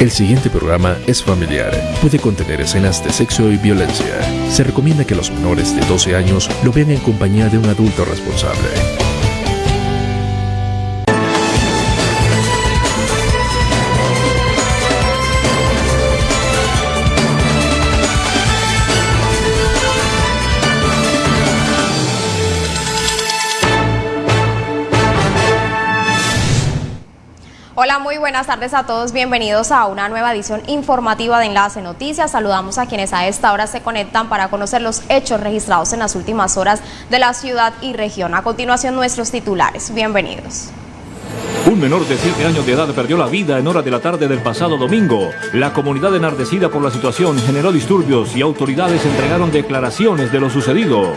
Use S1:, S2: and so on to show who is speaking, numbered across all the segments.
S1: El siguiente programa es familiar. Puede contener escenas de sexo y violencia. Se recomienda que los menores de 12 años lo vean en compañía de un adulto responsable.
S2: Buenas tardes a todos. Bienvenidos a una nueva edición informativa de Enlace Noticias. Saludamos a quienes a esta hora se conectan para conocer los hechos registrados en las últimas horas de la ciudad y región. A continuación, nuestros titulares. Bienvenidos.
S3: Un menor de 7 años de edad perdió la vida en hora de la tarde del pasado domingo. La comunidad enardecida por la situación generó disturbios y autoridades entregaron declaraciones de lo sucedido.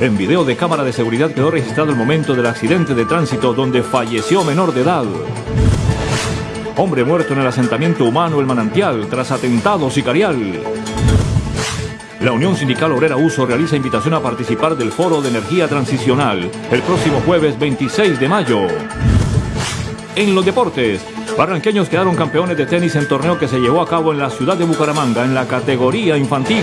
S3: En video de cámara de seguridad quedó registrado el momento del accidente de tránsito donde falleció menor de edad. Hombre muerto en el asentamiento humano El Manantial tras atentado sicarial. La Unión Sindical Obrera Uso realiza invitación a participar del Foro de Energía Transicional el próximo jueves 26 de mayo. En los deportes, barranqueños quedaron campeones de tenis en torneo que se llevó a cabo en la ciudad de Bucaramanga en la categoría infantil.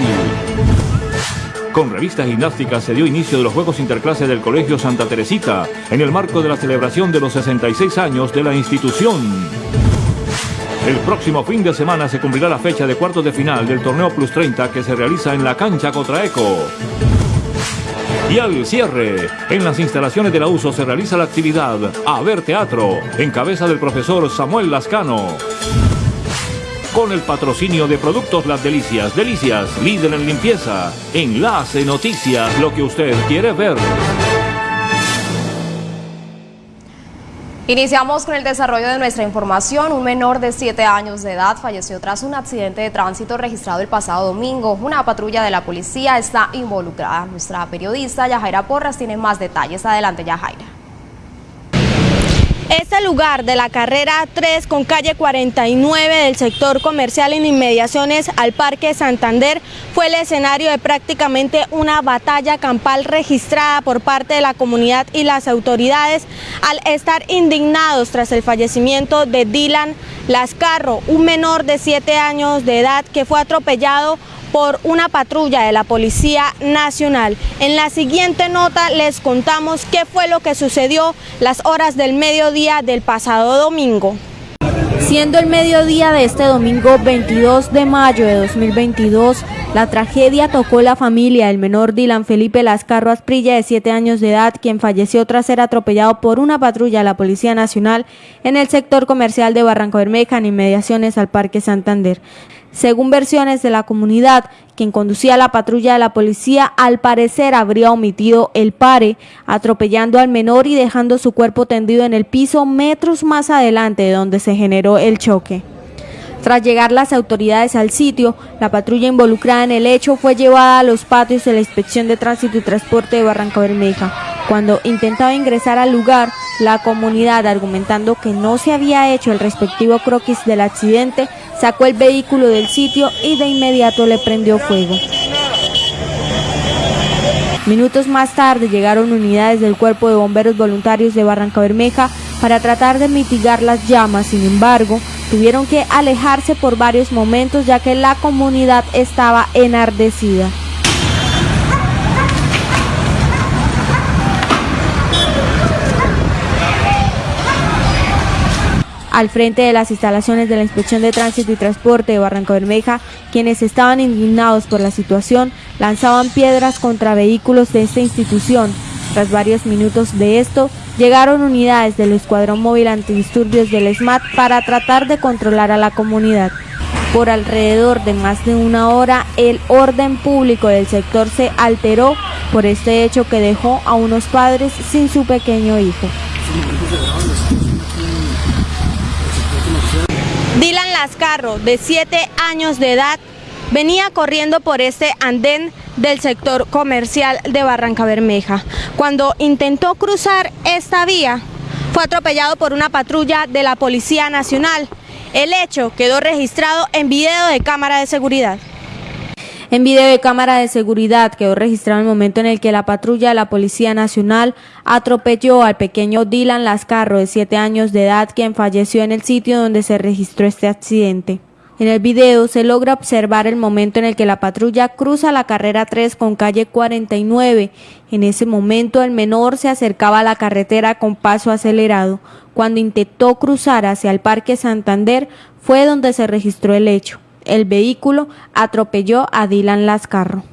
S3: Con revista gimnástica se dio inicio de los Juegos Interclase del Colegio Santa Teresita en el marco de la celebración de los 66 años de la institución. El próximo fin de semana se cumplirá la fecha de cuartos de final del torneo Plus 30 que se realiza en la cancha Cotraeco. Y al cierre, en las instalaciones de la USO se realiza la actividad A ver Teatro, en cabeza del profesor Samuel Lascano con el patrocinio de Productos Las Delicias. Delicias, líder en limpieza. Enlace Noticias, lo que usted quiere ver.
S2: Iniciamos con el desarrollo de nuestra información. Un menor de 7 años de edad falleció tras un accidente de tránsito registrado el pasado domingo. Una patrulla de la policía está involucrada. Nuestra periodista Yajaira Porras tiene más detalles. Adelante, Yajaira.
S4: Este lugar de la carrera 3 con calle 49 del sector comercial en inmediaciones al Parque Santander fue el escenario de prácticamente una batalla campal registrada por parte de la comunidad y las autoridades al estar indignados tras el fallecimiento de Dylan Lascarro, un menor de 7 años de edad que fue atropellado por una patrulla de la Policía Nacional. En la siguiente nota les contamos qué fue lo que sucedió las horas del mediodía del pasado domingo. Siendo el mediodía de este domingo 22 de mayo de 2022, la tragedia tocó la familia del menor Dylan Felipe Lascarro Asprilla de 7 años de edad, quien falleció tras ser atropellado por una patrulla de la Policía Nacional en el sector comercial de Barranco Bermeja en inmediaciones al Parque Santander. Según versiones de la comunidad, quien conducía la patrulla de la policía al parecer habría omitido el pare, atropellando al menor y dejando su cuerpo tendido en el piso metros más adelante de donde se generó el choque. Tras llegar las autoridades al sitio, la patrulla involucrada en el hecho fue llevada a los patios de la Inspección de Tránsito y Transporte de Barranca Bermeja. Cuando intentaba ingresar al lugar, la comunidad, argumentando que no se había hecho el respectivo croquis del accidente, sacó el vehículo del sitio y de inmediato le prendió fuego. Minutos más tarde llegaron unidades del Cuerpo de Bomberos Voluntarios de Barranca Bermeja para tratar de mitigar las llamas, sin embargo, tuvieron que alejarse por varios momentos ya que la comunidad estaba enardecida. al frente de las instalaciones de la Inspección de Tránsito y Transporte de Barranco Bermeja, quienes estaban indignados por la situación, lanzaban piedras contra vehículos de esta institución. Tras varios minutos de esto, llegaron unidades del Escuadrón Móvil Antidisturbios del SMAT para tratar de controlar a la comunidad. Por alrededor de más de una hora, el orden público del sector se alteró por este hecho que dejó a unos padres sin su pequeño hijo. Dylan Lascarro, de 7 años de edad, venía corriendo por este andén del sector comercial de Barranca Bermeja. Cuando intentó cruzar esta vía, fue atropellado por una patrulla de la Policía Nacional. El hecho quedó registrado en video de cámara de seguridad. En video de cámara de seguridad quedó registrado el momento en el que la patrulla de la Policía Nacional atropelló al pequeño Dylan Lascarro de 7 años de edad quien falleció en el sitio donde se registró este accidente. En el video se logra observar el momento en el que la patrulla cruza la carrera 3 con calle 49. En ese momento el menor se acercaba a la carretera con paso acelerado. Cuando intentó cruzar hacia el Parque Santander fue donde se registró el hecho el vehículo atropelló a Dylan Lascarro.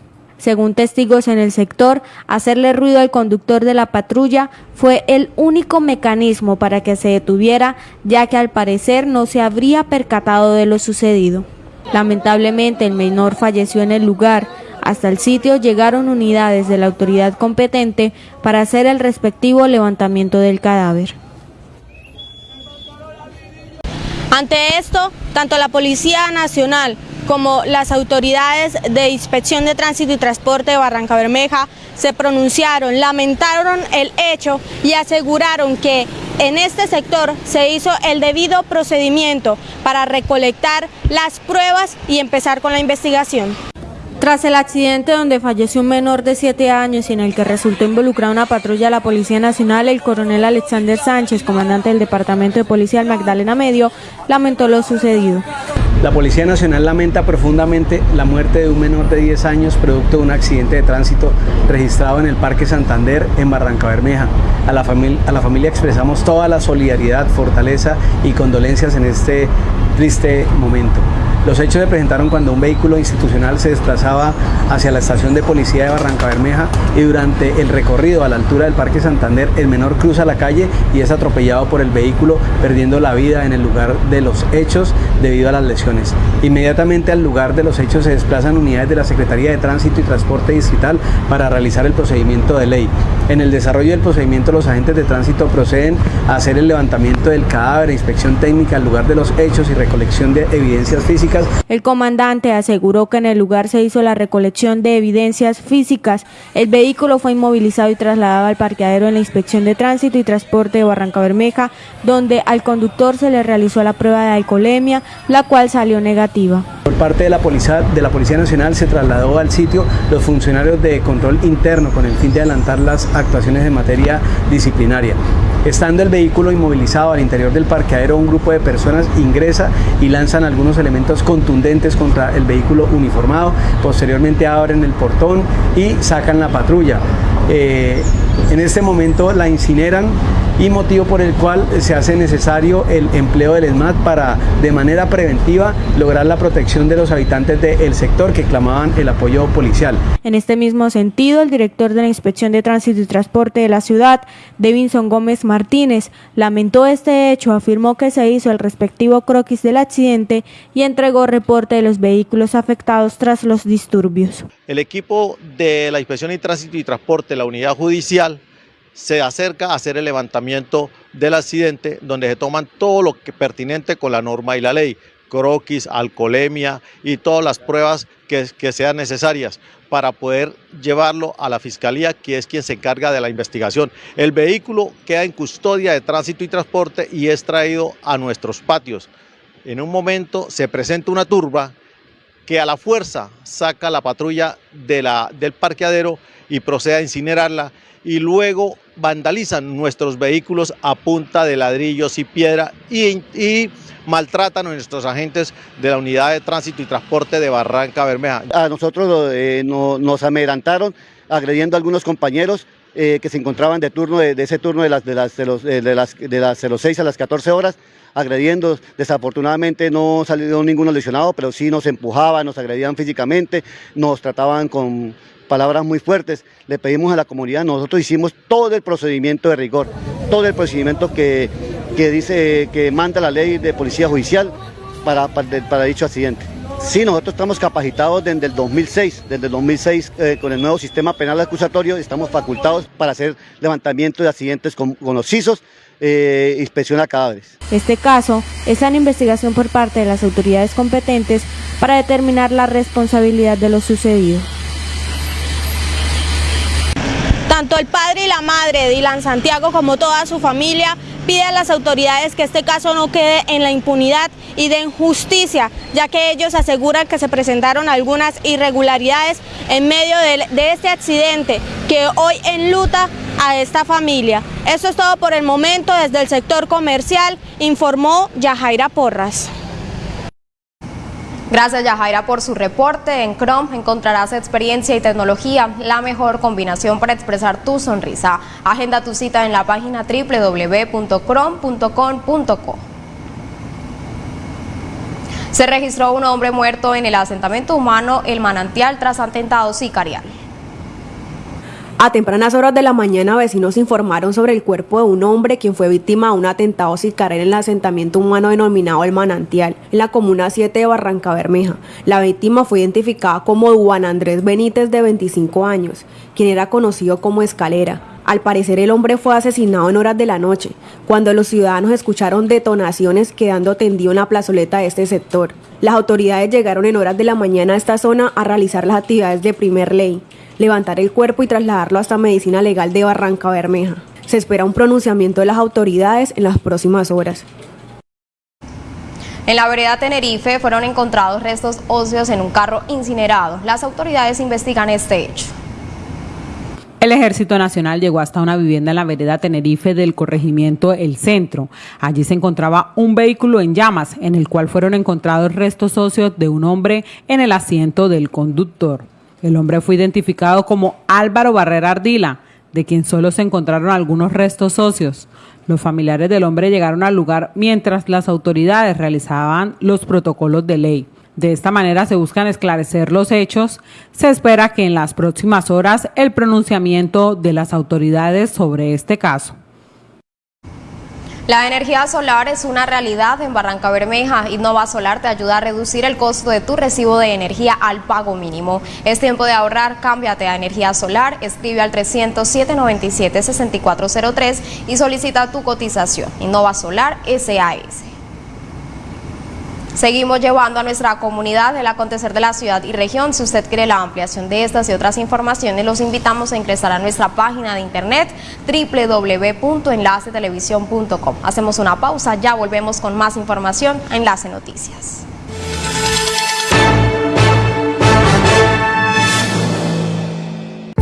S4: Según testigos en el sector, hacerle ruido al conductor de la patrulla fue el único mecanismo para que se detuviera, ya que al parecer no se habría percatado de lo sucedido. Lamentablemente el menor falleció en el lugar. Hasta el sitio llegaron unidades de la autoridad competente para hacer el respectivo levantamiento del cadáver. Ante esto, tanto la Policía Nacional como las autoridades de Inspección de Tránsito y Transporte de Barranca Bermeja se pronunciaron, lamentaron el hecho y aseguraron que en este sector se hizo el debido procedimiento para recolectar las pruebas y empezar con la investigación. Tras el accidente donde falleció un menor de 7 años y en el que resultó involucrada una patrulla de la Policía Nacional, el coronel Alexander Sánchez, comandante del Departamento de Policía del Magdalena Medio, lamentó lo sucedido.
S5: La Policía Nacional lamenta profundamente la muerte de un menor de 10 años producto de un accidente de tránsito registrado en el Parque Santander en Barranca Bermeja. A la, a la familia expresamos toda la solidaridad, fortaleza y condolencias en este triste momento. Los hechos se presentaron cuando un vehículo institucional se desplazaba hacia la estación de policía de Barranca Bermeja y durante el recorrido a la altura del Parque Santander el menor cruza la calle y es atropellado por el vehículo perdiendo la vida en el lugar de los hechos debido a las lesiones. Inmediatamente al lugar de los hechos se desplazan unidades de la Secretaría de Tránsito y Transporte Distrital para realizar el procedimiento de ley. En el desarrollo del procedimiento los agentes de tránsito proceden a hacer el levantamiento del cadáver, inspección técnica al lugar de los hechos y recolección de evidencias físicas
S4: el comandante aseguró que en el lugar se hizo la recolección de evidencias físicas. El vehículo fue inmovilizado y trasladado al parqueadero en la Inspección de Tránsito y Transporte de Barranca Bermeja, donde al conductor se le realizó la prueba de alcoholemia, la cual salió negativa.
S5: Por parte de la Policía, de la Policía Nacional se trasladó al sitio los funcionarios de control interno con el fin de adelantar las actuaciones en materia disciplinaria. Estando el vehículo inmovilizado al interior del parqueadero, un grupo de personas ingresa y lanzan algunos elementos contundentes contra el vehículo uniformado. Posteriormente abren el portón y sacan la patrulla. Eh, en este momento la incineran y motivo por el cual se hace necesario el empleo del ESMAD para de manera preventiva lograr la protección de los habitantes del sector que clamaban el apoyo policial.
S4: En este mismo sentido, el director de la Inspección de Tránsito y Transporte de la ciudad, Devinson Gómez Martínez, lamentó este hecho, afirmó que se hizo el respectivo croquis del accidente y entregó reporte de los vehículos afectados tras los disturbios.
S6: El equipo de la Inspección de Tránsito y Transporte, la unidad judicial, se acerca a hacer el levantamiento del accidente donde se toman todo lo que pertinente con la norma y la ley, croquis, alcoholemia y todas las pruebas que, sean necesarias para poder llevarlo a la fiscalía, que es quien se encarga de la investigación. El vehículo queda en custodia de tránsito y transporte y es traído a nuestros patios. En un momento se presenta una turba que a la fuerza saca la patrulla de la, del parqueadero y procede a incinerarla y luego vandalizan nuestros vehículos a punta de ladrillos y piedra y, maltratan a nuestros agentes de la unidad de tránsito y transporte de Barranca Bermeja.
S7: A nosotros eh, nos amedrantaron agrediendo a algunos compañeros eh, que se encontraban de turno de, ese turno de las de las de los de las de las 06 a las 14 horas agrediendo. Desafortunadamente no salió ninguno lesionado, pero sí nos empujaban, nos agredían físicamente, nos trataban con palabras muy fuertes. Le pedimos a la comunidad, nosotros hicimos todo el procedimiento de rigor, todo el procedimiento que, dice, que manda la ley de policía judicial para, dicho accidente. Sí, nosotros estamos capacitados desde el 2006, desde el 2006 eh, con el nuevo sistema penal acusatorio, estamos facultados para hacer levantamiento de accidentes con, los CISOs, eh, inspección a cadáveres.
S4: Este caso está en investigación por parte de las autoridades competentes para determinar la responsabilidad de lo sucedido. Tanto el padre y la madre de Dylan Santiago como toda su familia pide a las autoridades que este caso no quede en la impunidad y den justicia, ya que ellos aseguran que se presentaron algunas irregularidades en medio de, este accidente que hoy enluta a esta familia. Eso es todo por el momento desde el sector comercial, informó Yajaira Porras.
S2: Gracias Yajaira por su reporte. En Chrome encontrarás experiencia y tecnología, la mejor combinación para expresar tu sonrisa. Agenda tu cita en la página www.chrome.com.co. Se registró un hombre muerto en el asentamiento humano El Manantial tras atentado sicarial.
S8: A tempranas horas de la mañana, vecinos informaron sobre el cuerpo de un hombre quien fue víctima de un atentado sicarial en el asentamiento humano denominado El Manantial, en la comuna 7 de Barranca Bermeja. La víctima fue identificada como Juan Andrés Benítez, de 25 años, quien era conocido como Escalera. Al parecer el hombre fue asesinado en horas de la noche, cuando los ciudadanos escucharon detonaciones quedando tendido en la plazoleta de este sector. Las autoridades llegaron en horas de la mañana a esta zona a realizar las actividades de primer ley levantar el cuerpo y trasladarlo hasta Medicina Legal de Barranca Bermeja. Se espera un pronunciamiento de las autoridades en las próximas horas.
S2: En la vereda Tenerife fueron encontrados restos óseos en un carro incinerado. Las autoridades investigan este hecho.
S9: El Ejército Nacional llegó hasta una vivienda en la vereda Tenerife del corregimiento El Centro. Allí se encontraba un vehículo en llamas en el cual fueron encontrados restos óseos de un hombre en el asiento del conductor. El hombre fue identificado como Álvaro Barrera Ardila, de quien solo se encontraron algunos restos socios. Los familiares del hombre llegaron al lugar mientras las autoridades realizaban los protocolos de ley. De esta manera se buscan esclarecer los hechos. Se espera que en las próximas horas el pronunciamiento de las autoridades sobre este caso.
S2: La energía solar es una realidad en Barranca Bermeja. Innova Solar te ayuda a reducir el costo de tu recibo de energía al pago mínimo. Es tiempo de ahorrar, cámbiate a energía solar, escribe al 307 97 6403 y solicita tu cotización. Innova Solar SAS. Seguimos llevando a nuestra comunidad el acontecer de la ciudad y región. Si usted quiere la ampliación de estas y otras informaciones, los invitamos a ingresar a nuestra página de internet www.enlacetelevisión.com. Hacemos una pausa, ya volvemos con más información a Enlace Noticias.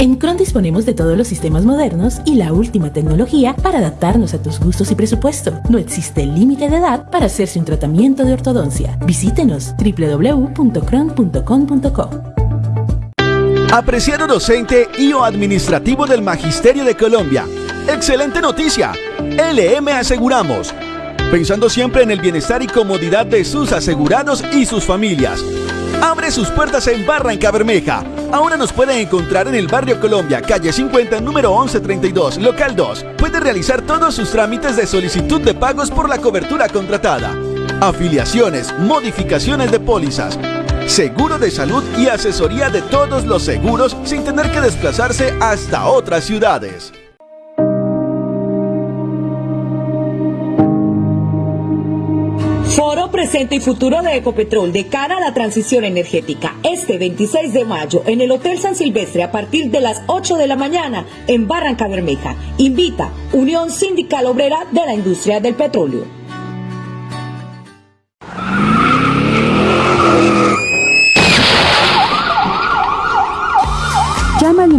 S10: En Cron disponemos de todos los sistemas modernos y la última tecnología para adaptarnos a tus gustos y presupuesto. No existe límite de edad para hacerse un tratamiento de ortodoncia. Visítenos www.cron.com.co.
S11: Apreciado docente y o administrativo del Magisterio de Colombia. Excelente noticia. LM Aseguramos. Pensando siempre en el bienestar y comodidad de sus asegurados y sus familias abre sus puertas en Barranca Bermeja. Ahora nos pueden encontrar en el barrio Colombia, calle 50, número 1132, local 2. Puede realizar todos sus trámites de solicitud de pagos por la cobertura contratada. Afiliaciones, modificaciones de pólizas, seguro de salud y asesoría de todos los seguros sin tener que desplazarse hasta otras ciudades.
S12: Presente y Futuro de Ecopetrol de cara a la transición energética. Este 26 de mayo en el Hotel San Silvestre a partir de las 8 de la mañana en Barranca Bermeja. Invita Unión Sindical Obrera de la Industria del Petróleo.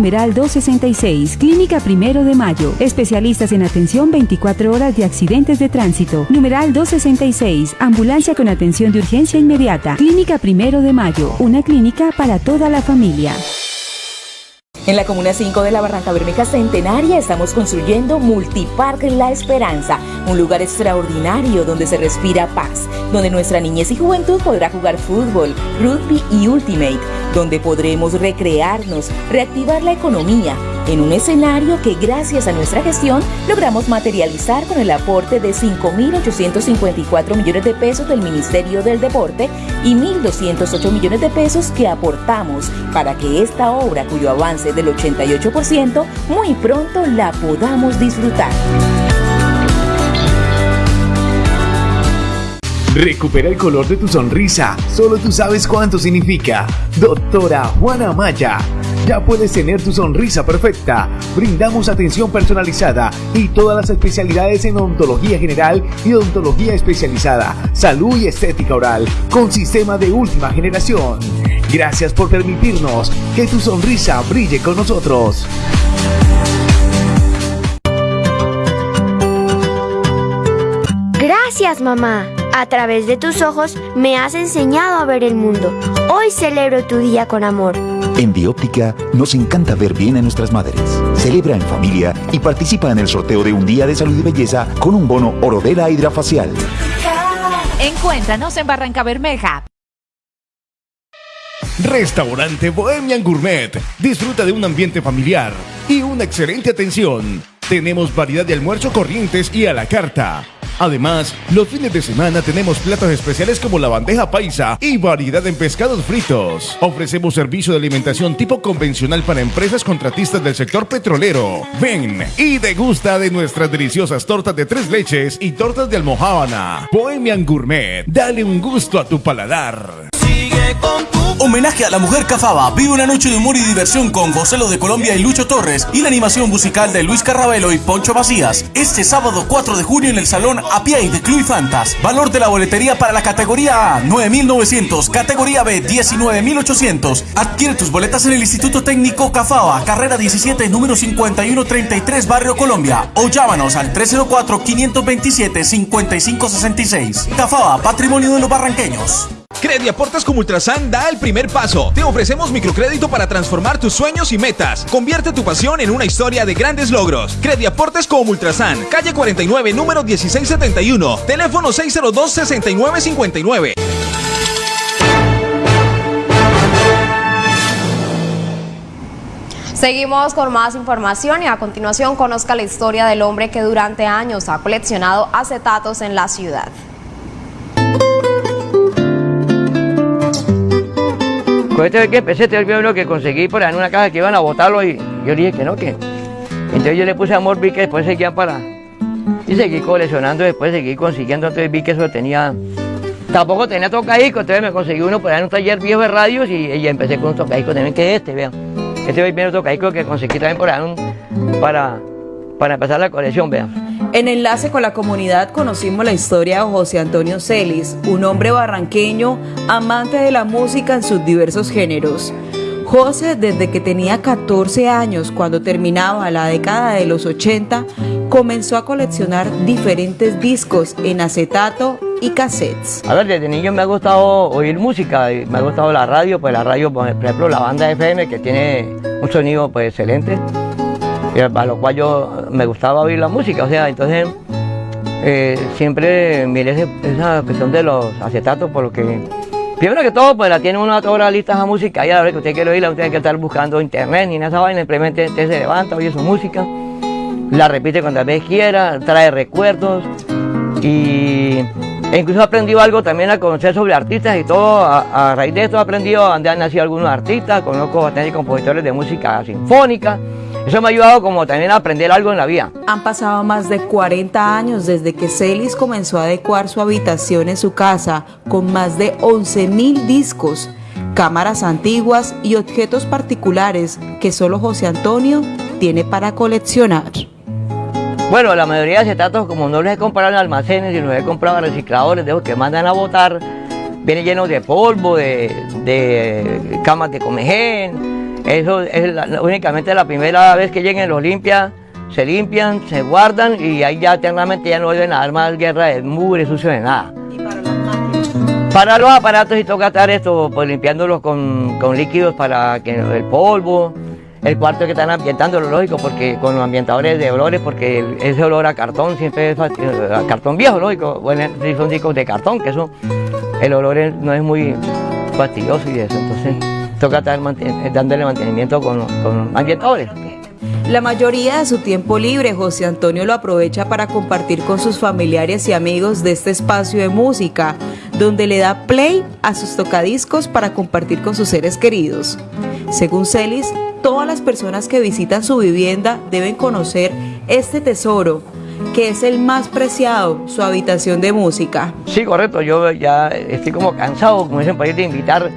S13: Numeral 266, Clínica Primero de Mayo. Especialistas en atención 24 horas de accidentes de tránsito. Numeral 266, Ambulancia con atención de urgencia inmediata. Clínica Primero de Mayo, una clínica para toda la familia.
S12: En la Comuna 5 de la Barranca Bermeja Centenaria estamos construyendo Multipark La Esperanza, un lugar extraordinario donde se respira paz, donde nuestra niñez y juventud podrá jugar fútbol, rugby y ultimate, donde podremos recrearnos, reactivar la economía, en un escenario que gracias a nuestra gestión logramos materializar con el aporte de 5.854 millones de pesos del Ministerio del Deporte y 1.208 millones de pesos que aportamos para que esta obra, cuyo avance del 88%, muy pronto la podamos disfrutar.
S14: Recupera el color de tu sonrisa. Solo tú sabes cuánto significa. Doctora Juana Maya. Ya puedes tener tu sonrisa perfecta. Brindamos atención personalizada y todas las especialidades en odontología general y odontología especializada, salud y estética oral, con sistema de última generación. Gracias por permitirnos que tu sonrisa brille con nosotros.
S15: Gracias, mamá. A través de tus ojos me has enseñado a ver el mundo. Hoy celebro tu día con amor.
S16: En Bióptica nos encanta ver bien a nuestras madres. Celebra en familia y participa en el sorteo de un día de salud y belleza con un bono Orodela Hidrafacial.
S17: Encuéntranos en Barranca Bermeja.
S18: Restaurante Bohemian Gourmet. Disfruta de un ambiente familiar y una excelente atención. Tenemos variedad de almuerzo corrientes y a la carta. Además, los fines de semana tenemos platos especiales como la bandeja paisa y variedad en pescados fritos. Ofrecemos servicio de alimentación tipo convencional para empresas contratistas del sector petrolero. Ven y degusta de nuestras deliciosas tortas de tres leches y tortas de almohábana. Bohemian Gourmet, dale un gusto a tu paladar.
S19: Sigue con Homenaje a la mujer cafaba. Vive una noche de humor y diversión con Joselo de Colombia y Lucho Torres y la animación musical de Luis Carrabelo y Poncho Macías. Este sábado 4 de junio en el Salón Apiay de Club Fantas. Valor de la boletería para la categoría A 9.900, categoría B 19.800. Adquiere tus boletas en el Instituto Técnico Cafaba, carrera 17, número 5133, Barrio Colombia. O llámanos al 304-527-5566. Cafaba, patrimonio de los barranqueños.
S20: Crediaportes como Ultrasan da el primer paso. Te ofrecemos microcrédito para transformar tus sueños y metas. Convierte tu pasión en una historia de grandes logros. Crediaportes como Ultrasan, calle 49, número 1671, teléfono 602-6959.
S2: Seguimos con más información y a continuación conozca la historia del hombre que durante años ha coleccionado acetatos en la ciudad.
S21: Con este que empecé, este lo que conseguí por ahí en una caja que iban a botarlo y yo dije que no, que. Entonces yo le puse amor, vi que después seguía para. Y seguí coleccionando, después seguí consiguiendo, entonces vi que eso tenía. Tampoco tenía tocadiscos, entonces me conseguí uno por ahí en un taller viejo de radios y, empecé con un tocadiscos también, que es este, vean. Este es el primer tocadiscos que conseguí también por ahí para, para empezar la colección, vean.
S22: En enlace con la comunidad conocimos la historia de José Antonio Celis, un hombre barranqueño amante de la música en sus diversos géneros. José, desde que tenía 14 años, cuando terminaba la década de los 80, comenzó a coleccionar diferentes discos en acetato y cassettes.
S21: A ver, desde niño me ha gustado oír música, me ha gustado la radio, pues la radio, por ejemplo, la banda FM que tiene un sonido pues excelente a lo cual yo me gustaba oír la música, o sea, entonces eh, siempre miré esa cuestión de los acetatos, porque primero que todo, pues la tiene una toda la lista de música, y a la hora que usted quiere oírla, usted tiene que estar buscando internet ni nada esa vaina, simplemente usted se levanta, oye su música, la repite cuantas veces quiera, trae recuerdos y e incluso he aprendido algo también a conocer sobre artistas y todo. A, raíz de esto he aprendido donde han nacido algunos artistas, conozco bastantes compositores de música sinfónica. Eso me ha ayudado como también a aprender algo en la vida.
S22: Han pasado más de 40 años desde que Celis comenzó a adecuar su habitación en su casa con más de 11.000 discos, cámaras antiguas y objetos particulares que solo José Antonio tiene para coleccionar.
S21: Bueno, la mayoría de acetatos, como no los he comprado en almacenes, y los he comprado en recicladores, de que mandan a botar, vienen llenos de polvo, de, de camas de comején, eso es únicamente la primera vez que lleguen los limpian, se limpian, se guardan y ahí ya eternamente ya no vuelven a dar más guerra de mugre, sucio de nada. ¿Y para las máquinas? Para los aparatos y toca estar esto, pues limpiándolos con, líquidos para que el polvo, el cuarto que están ambientando, lo lógico, porque con los ambientadores de olores, porque ese olor a cartón siempre es a cartón viejo, lógico, bueno, si son discos de cartón, que eso, el olor no es muy fastidioso y eso, entonces toca estar dándole mantenimiento con, con ambientadores.
S22: La mayoría de su tiempo libre, José Antonio lo aprovecha para compartir con sus familiares y amigos de este espacio de música, donde le da play a sus tocadiscos para compartir con sus seres queridos. Según Celis, todas las personas que visitan su vivienda deben conocer este tesoro que es el más preciado, su habitación de música.
S21: Sí, correcto, yo ya estoy como cansado, como dicen por ahí, de invitar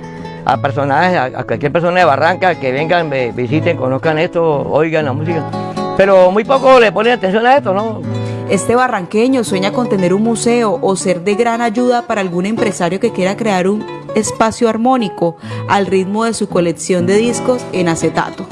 S21: a personajes, a, cualquier persona de Barranca que vengan, visiten, conozcan esto, oigan la música. Pero muy poco le ponen atención a esto, ¿no?
S22: Este barranqueño sueña con tener un museo o ser de gran ayuda para algún empresario que quiera crear un espacio armónico al ritmo de su colección de discos en acetato.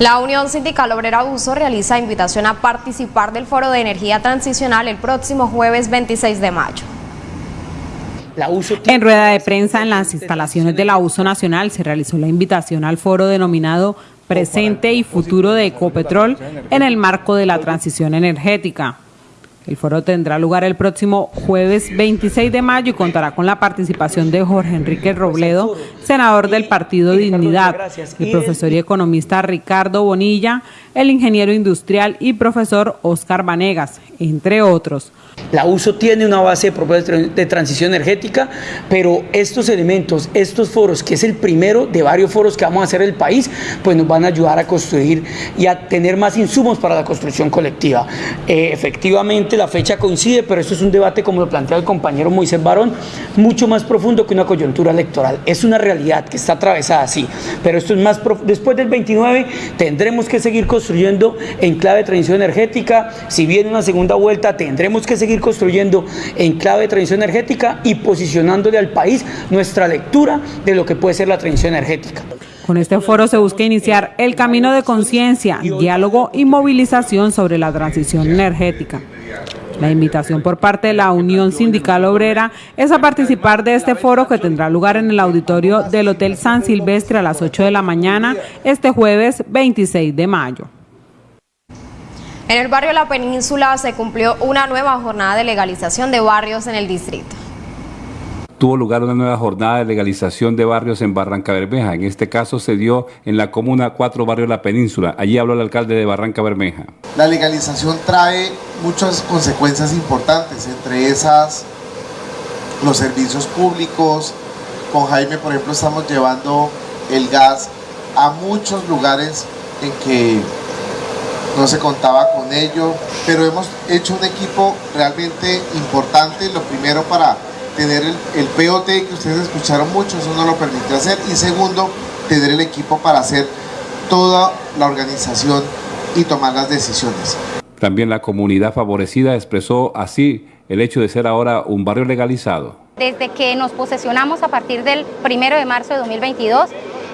S2: La Unión Sindical Obrera Uso realiza invitación a participar del Foro de Energía Transicional el próximo jueves 26 de mayo.
S9: En rueda de prensa en las instalaciones de la Uso Nacional se realizó la invitación al foro denominado Presente y Futuro de Ecopetrol en el marco de la transición energética. El foro tendrá lugar el próximo jueves 26 de mayo y contará con la participación de Jorge Enrique Robledo, senador del Partido Dignidad, el profesor y economista Ricardo Bonilla, el ingeniero industrial y profesor Oscar Vanegas, entre otros.
S23: La uso tiene una base de propuesta de transición energética, pero estos elementos, estos foros, que es el primero de varios foros que vamos a hacer en el país, pues nos van a ayudar a construir y a tener más insumos para la construcción colectiva. Eh, efectivamente, la fecha coincide, pero esto es un debate, como lo plantea el compañero Moisés Barón, mucho más profundo que una coyuntura electoral. Es una realidad que está atravesada así, pero esto es más después del 29 tendremos que seguir construyendo en clave de transición energética. Si viene una segunda vuelta, tendremos que seguir construyendo en clave de transición energética y posicionándole al país nuestra lectura de lo que puede ser la transición energética.
S9: Con este foro se busca iniciar el camino de conciencia, diálogo y movilización sobre la transición energética. La invitación por parte de la Unión Sindical Obrera es a participar de este foro que tendrá lugar en el auditorio del Hotel San Silvestre a las 8 de la mañana este jueves 26 de mayo.
S2: En el barrio La Península se cumplió una nueva jornada de legalización de barrios en el distrito.
S17: Tuvo lugar una nueva jornada de legalización de barrios en Barranca Bermeja. En este caso se dio en la comuna 4 Barrio La Península. Allí habló el alcalde de Barranca Bermeja.
S24: La legalización trae muchas consecuencias importantes, entre esas los servicios públicos. Con Jaime, por ejemplo, estamos llevando el gas a muchos lugares en que no se contaba con ello, pero hemos hecho un equipo realmente importante, lo primero para tener el, POT que ustedes escucharon mucho, eso no lo permitió hacer, y segundo, tener el equipo para hacer toda la organización y tomar las decisiones.
S17: También la comunidad favorecida expresó así el hecho de ser ahora un barrio legalizado.
S25: Desde que nos posesionamos a partir del primero de marzo de 2022,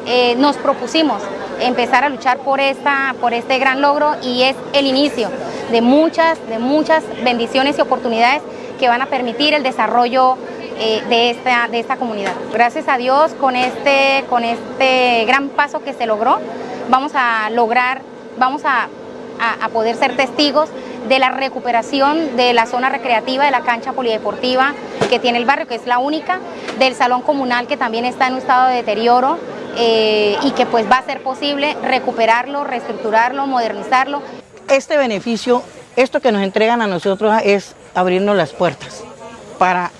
S25: eh, nos propusimos empezar a luchar por, esta, por este gran logro y es el inicio de muchas, de muchas bendiciones y oportunidades que van a permitir el desarrollo eh, de, esta, de esta comunidad. Gracias a Dios con este, con este gran paso que se logró, vamos a lograr, vamos a, a poder ser testigos de la recuperación de la zona recreativa de la cancha polideportiva que tiene el barrio, que es la única, del salón comunal que también está en un estado de deterioro, eh, y que pues va a ser posible recuperarlo, reestructurarlo, modernizarlo.
S26: Este beneficio, esto que nos entregan a nosotros es abrirnos las puertas para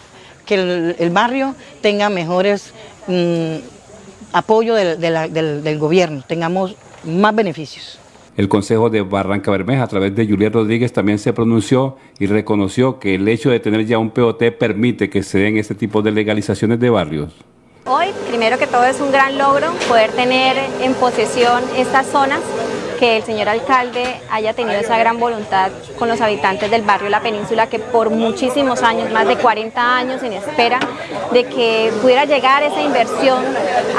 S26: que el, barrio tenga mejores mm, apoyo del, gobierno, tengamos más beneficios.
S17: El Consejo de Barranca Bermeja, a través de Julián Rodríguez, también se pronunció y reconoció que el hecho de tener ya un POT permite que se den este tipo de legalizaciones de barrios.
S25: Hoy, primero que todo, es un gran logro poder tener en posesión estas zonas, que el señor alcalde haya tenido esa gran voluntad con los habitantes del barrio La Península, que por muchísimos años, más de 40 años en espera, de que pudiera llegar esa inversión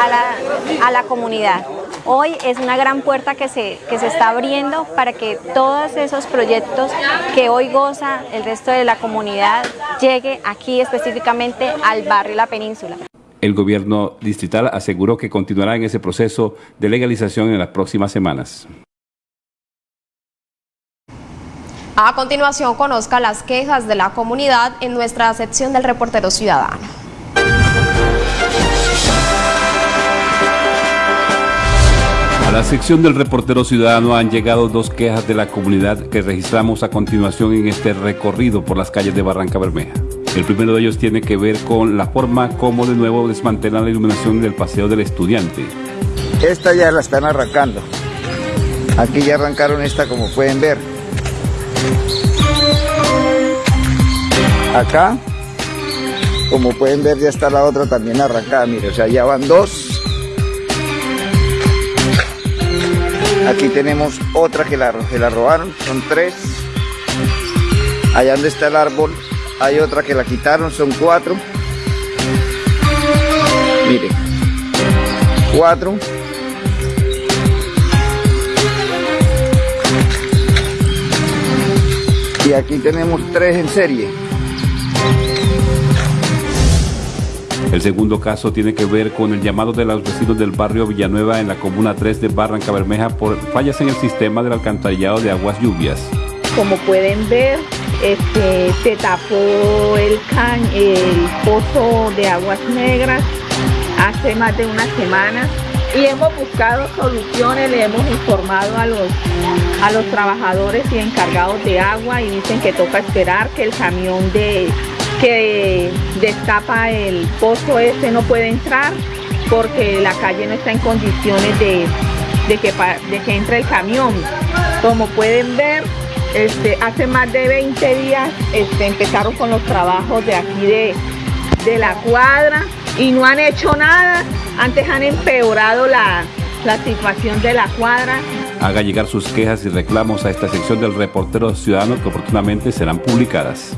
S25: a la, a la comunidad. Hoy es una gran puerta que se, que se está abriendo para que todos esos proyectos que hoy goza el resto de la comunidad llegue aquí específicamente al barrio La Península.
S17: El gobierno distrital aseguró que continuará en ese proceso de legalización en las próximas semanas.
S2: A continuación, conozca las quejas de la comunidad en nuestra sección del reportero ciudadano.
S17: A la sección del reportero ciudadano han llegado dos quejas de la comunidad que registramos a continuación en este recorrido por las calles de Barranca Bermeja. El primero de ellos tiene que ver con la forma como de nuevo desmantelan la iluminación del paseo del estudiante.
S27: Esta ya la están arrancando. Aquí ya arrancaron esta como pueden ver. Acá, como pueden ver, ya está la otra también arrancada. Mire, o sea, ya van dos. Aquí tenemos otra que la, la robaron, son tres. Allá donde está el árbol hay otra que la quitaron, son cuatro. Mire, cuatro. Y aquí tenemos tres en serie.
S17: El segundo caso tiene que ver con el llamado de los vecinos del barrio Villanueva en la comuna 3 de Barranca Bermeja por fallas en el sistema del alcantarillado de aguas lluvias.
S28: Como pueden ver, este, se tapó el, can, el pozo de aguas negras hace más de una semana y hemos buscado soluciones, le hemos informado a los, a los trabajadores y encargados de agua y dicen que toca esperar que el camión de, que destapa el pozo ese no puede entrar porque la calle no está en condiciones de, que, de que entre el camión. Como pueden ver, este, hace más de 20 días este, empezaron con los trabajos de aquí de, de la cuadra y no han hecho nada. Antes han empeorado la, la situación de la cuadra.
S17: Haga llegar sus quejas y reclamos a esta sección del reportero ciudadano que oportunamente serán publicadas.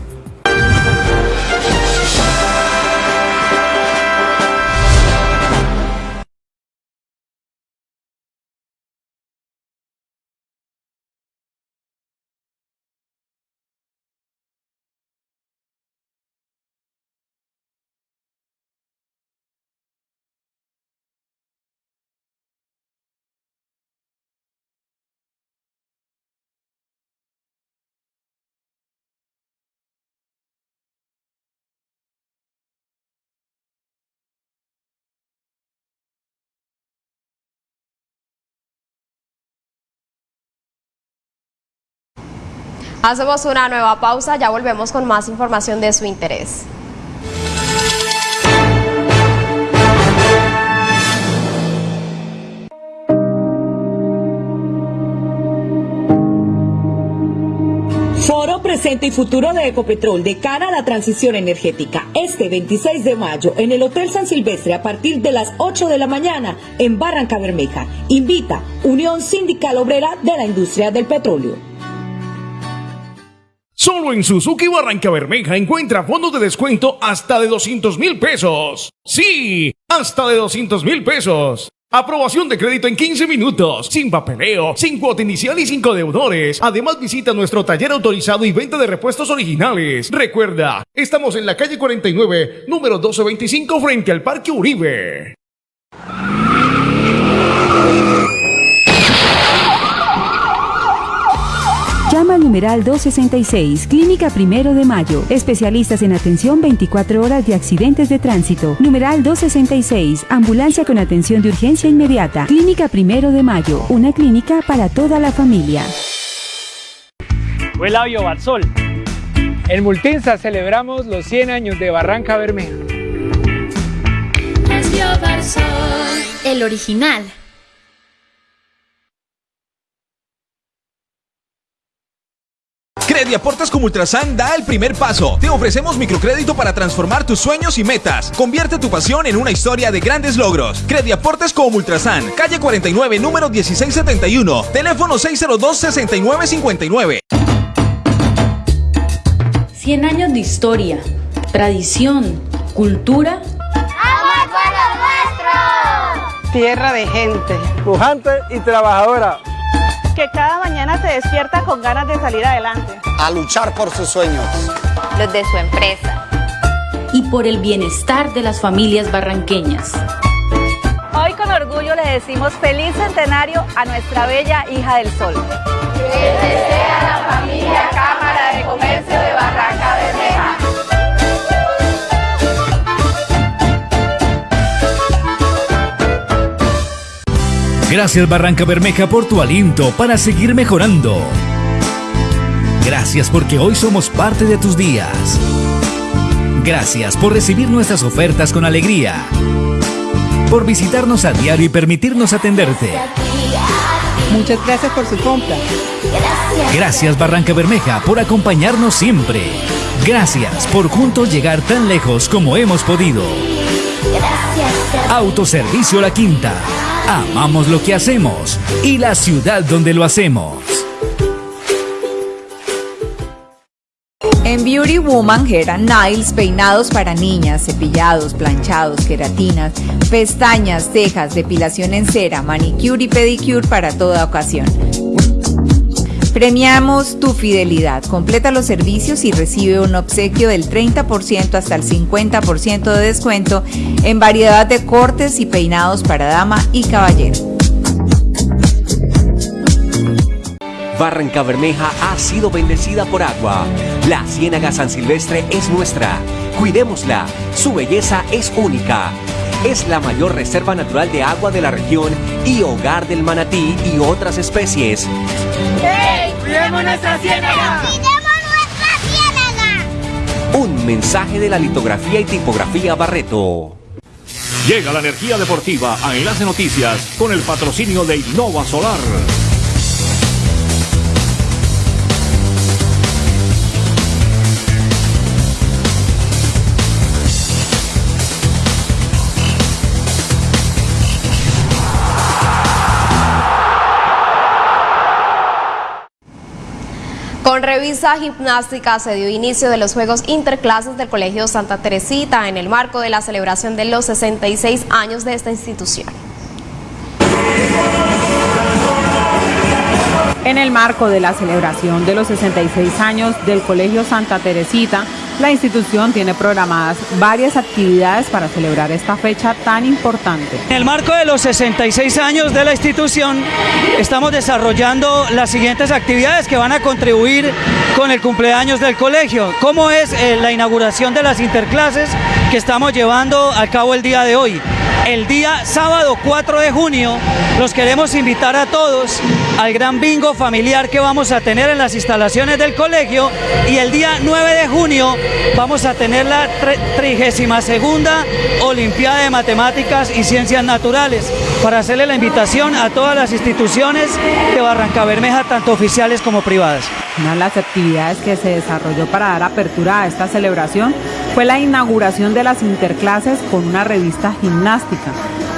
S2: Hacemos una nueva pausa, ya volvemos con más información de su interés.
S29: Foro Presente y Futuro de Ecopetrol de cara a la transición energética. Este 26 de mayo en el Hotel San Silvestre a partir de las 8 de la mañana en Barranca Bermeja. Invita Unión Sindical Obrera de la Industria del Petróleo.
S18: Solo en Suzuki Barranca Bermeja encuentra fondos de descuento hasta de 200 mil pesos. Sí, hasta de 200 mil pesos. Aprobación de crédito en 15 minutos, sin papeleo, sin cuota inicial y sin deudores. Además visita nuestro taller autorizado y venta de repuestos originales. Recuerda, estamos en la calle 49, número 1225 frente al Parque Uribe.
S13: Llama al numeral 266, Clínica Primero de Mayo. Especialistas en atención 24 horas de accidentes de tránsito. Numeral 266, Ambulancia con atención de urgencia inmediata. Clínica Primero de Mayo, una clínica para toda la familia.
S30: Huela Barzol. En Multinsa celebramos los 100 años de Barranca Bermeja.
S31: El original.
S20: Crediaportes como Ultrasan da el primer paso. Te ofrecemos microcrédito para transformar tus sueños y metas. Convierte tu pasión en una historia de grandes logros. Crediaportes como Ultrasan, calle 49, número 1671, teléfono 602-6959.
S31: 100 años de historia, tradición, cultura.
S32: ¡Amor por lo nuestro!
S33: Tierra de gente, pujante y trabajadora
S34: que cada mañana se despierta con ganas de salir adelante.
S35: A luchar por sus sueños.
S34: Los de su empresa.
S31: Y por el bienestar de las familias barranqueñas.
S34: Hoy con orgullo le decimos feliz centenario a nuestra bella hija del sol.
S32: Que desea la familia Cámara de Comercio de Barranca
S36: Gracias Barranca Bermeja por tu aliento para seguir mejorando. Gracias porque hoy somos parte de tus días. Gracias por recibir nuestras ofertas con alegría. Por visitarnos a diario y permitirnos atenderte.
S37: Muchas gracias por su compra.
S36: Gracias Barranca Bermeja por acompañarnos siempre. Gracias por juntos llegar tan lejos como hemos podido. Autoservicio La Quinta. Amamos lo que hacemos y la ciudad donde lo hacemos.
S38: En Beauty Woman Hair and Nails, peinados para niñas, cepillados, planchados, queratinas, pestañas, cejas, depilación en cera, manicure y pedicure para toda ocasión. Premiamos tu fidelidad. Completa los servicios y recibe un obsequio del 30% hasta el 50% de descuento en variedad de cortes y peinados para dama y caballero.
S39: Barranca Bermeja ha sido bendecida por agua. La Ciénaga San Silvestre es nuestra. Cuidémosla. Su belleza es única. Es la mayor reserva natural de agua de la región y hogar del manatí y otras especies.
S32: ¡Hey! ¡Cuidemos nuestra ciénaga!
S39: ¡Cuidemos nuestra ciénaga! Un mensaje de la litografía y tipografía Barreto.
S40: Llega la energía deportiva a Enlace Noticias con el patrocinio de Innova Solar.
S2: Revista gimnástica se dio inicio de los Juegos Interclases del Colegio Santa Teresita en el marco de la celebración de los 66 años de esta institución.
S9: En el marco de la celebración de los 66 años del Colegio Santa Teresita, la institución tiene programadas varias actividades para celebrar esta fecha tan importante.
S41: En el marco de los 66 años de la institución, estamos desarrollando las siguientes actividades que van a contribuir con el cumpleaños del colegio, como es eh, la inauguración de las interclases que estamos llevando a cabo el día de hoy. El día sábado 4 de junio los queremos invitar a todos al gran bingo familiar que vamos a tener en las instalaciones del colegio y el día 9 de junio vamos a tener la 32 segunda Olimpiada de Matemáticas y Ciencias Naturales para hacerle la invitación a todas las instituciones de Barranca Bermeja, tanto oficiales como privadas.
S9: Una de las actividades que se desarrolló para dar apertura a esta celebración fue la inauguración de las interclases con una revista gimnástica,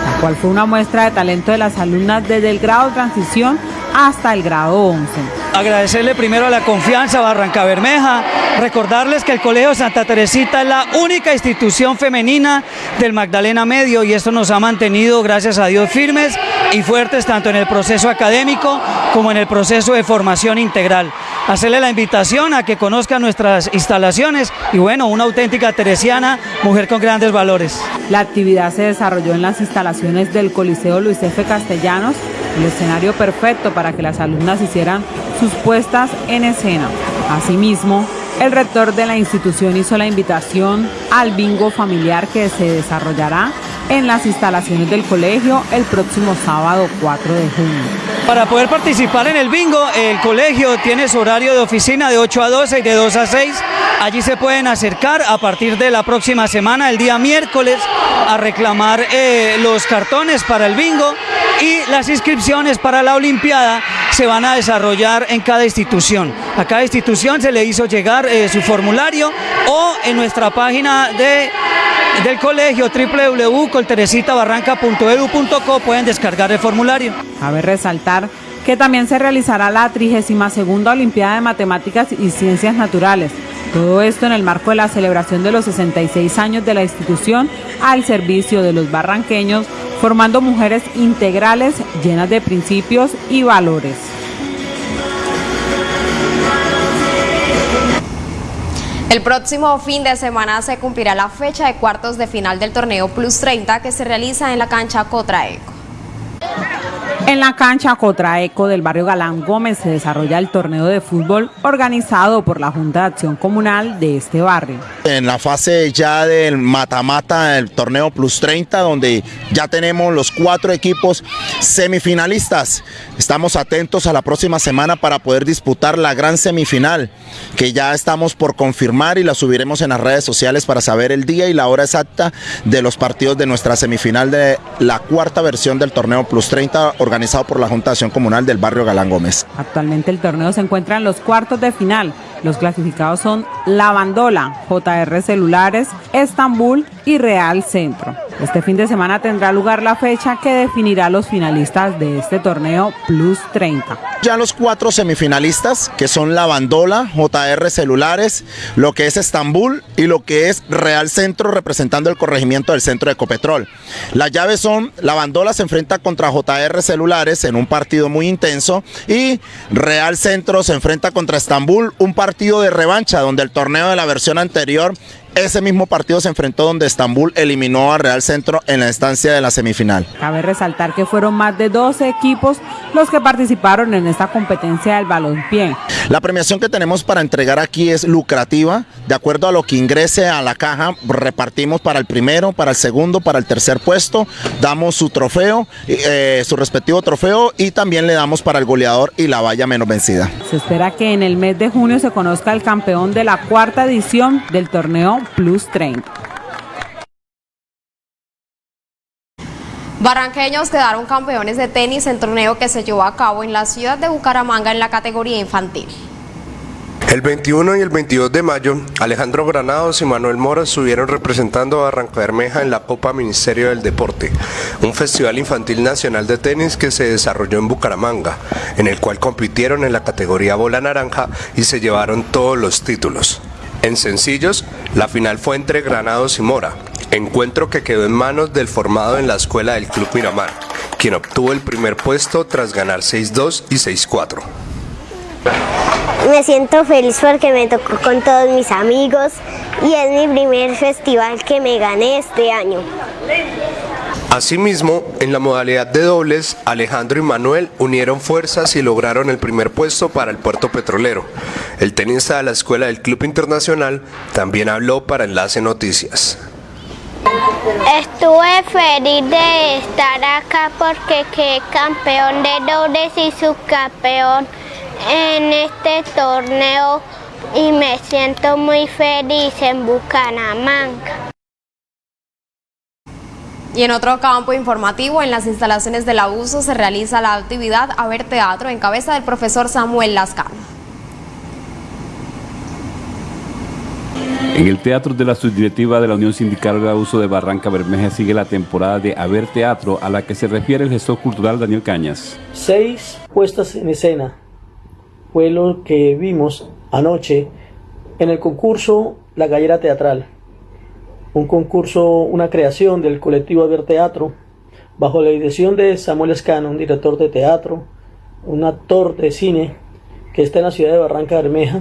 S9: la cual fue una muestra de talento de las alumnas desde el grado transición hasta el grado 11.
S41: Agradecerle primero la confianza a Barranca Bermeja, recordarles que el Colegio Santa Teresita es la única institución femenina del Magdalena Medio y esto nos ha mantenido, gracias a Dios, firmes y fuertes tanto en el proceso académico como en el proceso de formación integral. Hacerle la invitación a que conozcan nuestras instalaciones y bueno, una auténtica teresiana, mujer con grandes valores.
S9: La actividad se desarrolló en las instalaciones del Coliseo Luis F. Castellanos, el escenario perfecto para que las alumnas hicieran sus puestas en escena. Asimismo, el rector de la institución hizo la invitación al bingo familiar que se desarrollará en las instalaciones del colegio el próximo sábado 4 de junio.
S41: Para poder participar en el bingo, el colegio tiene su horario de oficina de 8 a 12 y de 2 a 6. Allí se pueden acercar a partir de la próxima semana, el día miércoles, a reclamar eh, los cartones para el bingo y las inscripciones para la Olimpiada se van a desarrollar en cada institución. A cada institución se le hizo llegar eh, su formulario o en nuestra página de del colegio www.colteresitabarranca.edu.co pueden descargar el formulario.
S9: Cabe resaltar que también se realizará la 32 Olimpiada de Matemáticas y Ciencias Naturales. Todo esto en el marco de la celebración de los 66 años de la institución al servicio de los barranqueños, formando mujeres integrales llenas de principios y valores.
S2: El próximo fin de semana se cumplirá la fecha de cuartos de final del torneo Plus 30 que se realiza en la cancha Cotraeco.
S9: En la cancha Cotraeco del barrio Galán Gómez se desarrolla el torneo de fútbol organizado por la Junta de Acción Comunal de este barrio.
S42: En la fase ya del mata-mata del torneo Plus 30, donde ya tenemos los cuatro equipos semifinalistas. Estamos atentos a la próxima semana para poder disputar la gran semifinal, que ya estamos por confirmar y la subiremos en las redes sociales para saber el día y la hora exacta de los partidos de nuestra semifinal de la cuarta versión del torneo Plus 30 organizado por la Junta de Acción Comunal del barrio Galán Gómez.
S9: Actualmente el torneo se encuentra en los cuartos de final. Los clasificados son La Bandola, JR Celulares, Estambul y Real Centro. Este fin de semana tendrá lugar la fecha que definirá los finalistas de este torneo Plus 30.
S42: Ya los cuatro semifinalistas, que son La Bandola, JR Celulares, lo que es Estambul y lo que es Real Centro representando el corregimiento del centro de Ecopetrol. Las llaves son, La Bandola se enfrenta contra JR Celulares en un partido muy intenso y Real Centro se enfrenta contra Estambul, un partido de revancha donde el torneo de la versión anterior ese mismo partido se enfrentó donde Estambul eliminó a Real Centro en la instancia de la semifinal.
S9: Cabe resaltar que fueron más de 12 equipos los que participaron en esta competencia del balompié.
S42: La premiación que tenemos para entregar aquí es lucrativa, de acuerdo a lo que ingrese a la caja, repartimos para el primero, para el segundo, para el tercer puesto, damos su trofeo, eh, su respectivo trofeo y también le damos para el goleador y la valla menos vencida.
S9: Se espera que en el mes de junio se conozca el campeón de la cuarta edición del torneo Plus 30.
S2: Barranqueños quedaron campeones de tenis en torneo que se llevó a cabo en la ciudad de Bucaramanga en la categoría infantil.
S43: El 21 y el 22 de mayo, Alejandro Granados y Manuel Mora estuvieron representando a Barranca Bermeja en la Copa Ministerio del Deporte, un festival infantil nacional de tenis que se desarrolló en Bucaramanga, en el cual compitieron en la categoría bola naranja y se llevaron todos los títulos. En sencillos, la final fue entre Granados y Mora, encuentro que quedó en manos del formado en la escuela del Club Miramar, quien obtuvo el primer puesto tras ganar 6-2 y 6-4.
S44: Me siento feliz porque me tocó con todos mis amigos y es mi primer festival que me gané este año.
S43: Asimismo, en la modalidad de dobles, Alejandro y Manuel unieron fuerzas y lograron el primer puesto para el puerto petrolero. El tenista de la Escuela del Club Internacional también habló para Enlace Noticias.
S44: Estuve feliz de estar acá porque quedé campeón de dobles y subcampeón en este torneo y me siento muy feliz en Bucaramanga.
S2: Y en otro campo informativo, en las instalaciones del abuso se realiza la actividad A ver Teatro en cabeza del profesor Samuel Lascano.
S17: En el Teatro de la Subdirectiva de la Unión Sindical de Abuso de Barranca Bermeja sigue la temporada de A ver Teatro a la que se refiere el gestor cultural Daniel Cañas.
S45: Seis puestas en escena fue lo que vimos anoche en el concurso La Gallera Teatral un concurso, una creación del colectivo Ver Teatro, bajo la dirección de Samuel Escano, un director de teatro, un actor de cine que está en la ciudad de Barranca Bermeja,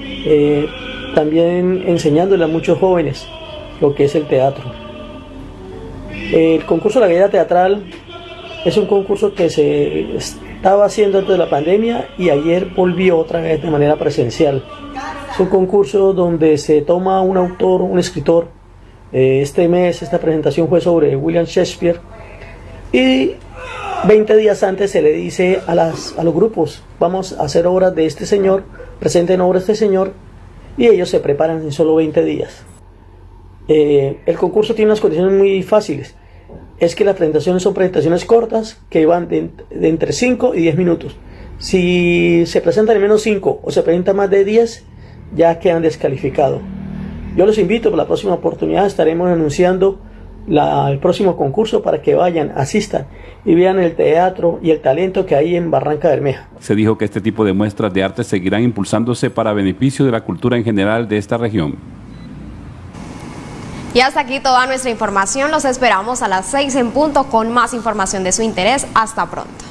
S45: eh, también enseñándole a muchos jóvenes lo que es el teatro. El concurso La Guía Teatral es un concurso que se estaba haciendo antes de la pandemia y ayer volvió otra vez de manera presencial. Es un concurso donde se toma un autor, un escritor, este mes esta presentación fue sobre William Shakespeare y 20 días antes se le dice a, las, a los grupos, vamos a hacer obras de este señor, presenten obras de este señor y ellos se preparan en solo 20 días. Eh, el concurso tiene unas condiciones muy fáciles. Es que las presentaciones son presentaciones cortas que van de, entre 5 y 10 minutos. Si se presentan en menos 5 o se presentan más de 10, ya quedan descalificados. Yo los invito, para la próxima oportunidad estaremos anunciando el próximo concurso para que vayan, asistan y vean el teatro y el talento que hay en Barranca Bermeja.
S17: Se dijo que este tipo de muestras de arte seguirán impulsándose para beneficio de la cultura en general de esta región.
S2: Y hasta aquí toda nuestra información. Los esperamos a las 6 en punto con más información de su interés. Hasta pronto.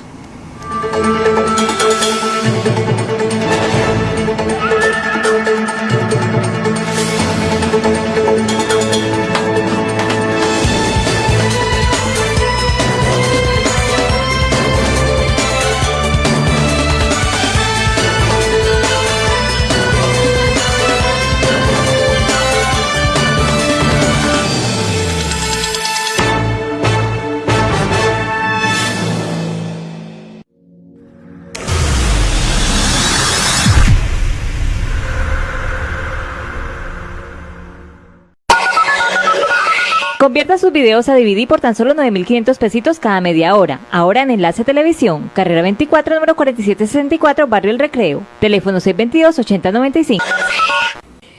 S34: Convierta sus videos a DVD por tan solo 9.500 pesitos cada media hora. Ahora en Enlace Televisión, carrera 24, número 4764, Barrio El Recreo. Teléfono 622-8095.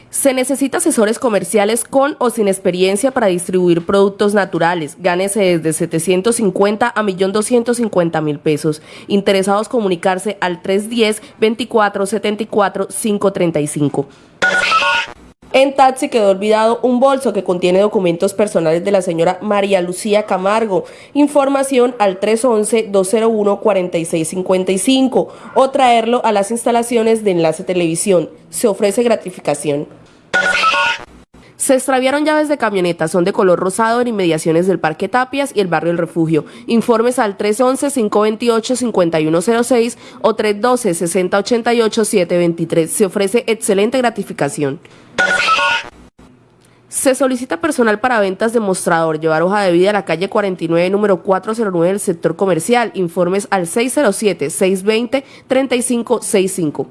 S46: Se necesita asesores comerciales con o sin experiencia para distribuir productos naturales. Gánese desde 750 a 1.250.000 pesos. Interesados comunicarse al 310-2474-535. En taxi quedó olvidado un bolso que contiene documentos personales de la señora María Lucía Camargo. Información al 311-201-4655 o traerlo a las instalaciones de Enlace Televisión. Se ofrece gratificación. Se extraviaron llaves de camioneta, son de color rosado en inmediaciones del Parque Tapias y el barrio El Refugio. Informes al 311-528-5106 o 312-6088-723. Se ofrece excelente gratificación. Se solicita personal para ventas de mostrador, llevar hoja de vida a la calle 49, número 409 del sector comercial. Informes al 607-620-3565.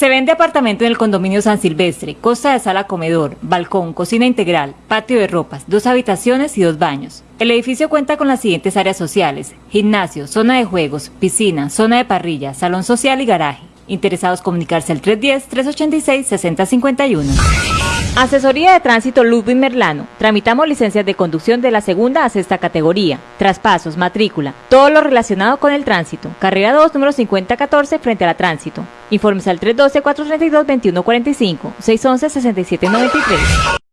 S34: Se vende apartamento en el condominio San Silvestre, costa de sala comedor, balcón, cocina integral, patio de ropas, dos habitaciones y dos baños. El edificio cuenta con las siguientes áreas sociales, gimnasio, zona de juegos, piscina, zona de parrilla, salón social y garaje. Interesados comunicarse al 310-386-6051. Asesoría de Tránsito Ludwig Merlano. Tramitamos licencias de conducción de la segunda a sexta categoría. Traspasos, matrícula, todo lo relacionado con el tránsito. Carrera 2, número 5014, frente a la tránsito. Informes al 312-432-2145, 611-6793.